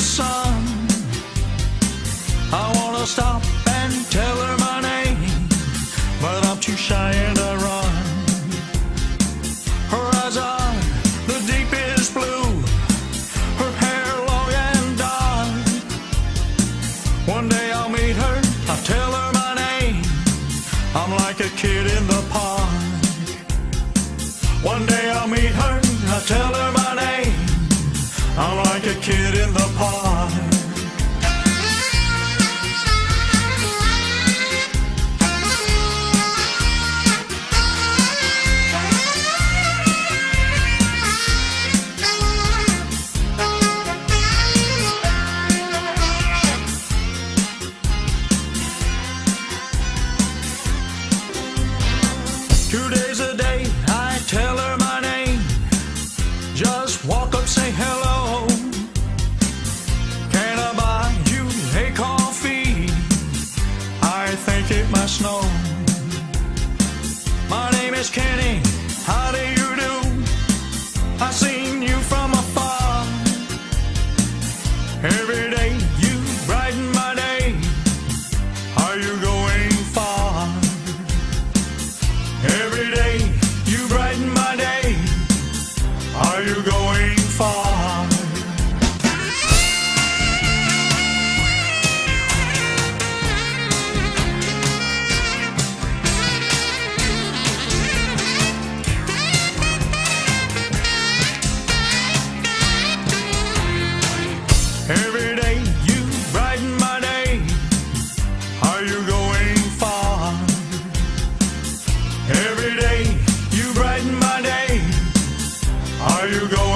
sun. I wanna stop and tell her my name, but I'm too shy and I run. Her eyes are the deepest blue, her hair long and dark. One day I'll meet her, I'll tell her my name. I'm like a kid in the park. One day I'll meet her, I'll tell her my name. I'm like a kid in the park. Two days a day, I tell her my name. Just walk up, say hello. Must snow. My name is Kenny. Are you going?